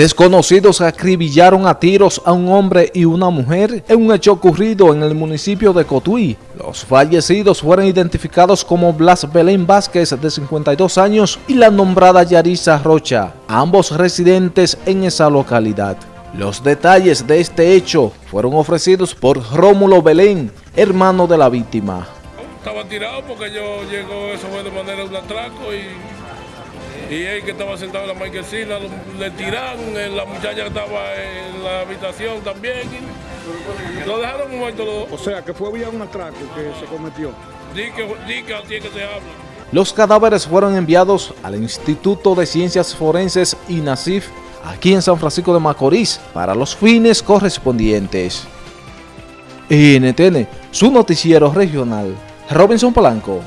Desconocidos acribillaron a tiros a un hombre y una mujer en un hecho ocurrido en el municipio de Cotuí. Los fallecidos fueron identificados como Blas Belén Vázquez, de 52 años, y la nombrada Yarisa Rocha, ambos residentes en esa localidad. Los detalles de este hecho fueron ofrecidos por Rómulo Belén, hermano de la víctima. Estaba tirado porque yo llegó, eso fue de manera de un atraco y y él que estaba sentado en la marquesina le tiraron, eh, la muchacha que estaba en la habitación también, lo dejaron muerto los O sea, que fue vía un atraco que se cometió. Di que, di que así que se habla. Los cadáveres fueron enviados al Instituto de Ciencias Forenses INACIF aquí en San Francisco de Macorís para los fines correspondientes. NTN, su noticiero regional, Robinson Polanco.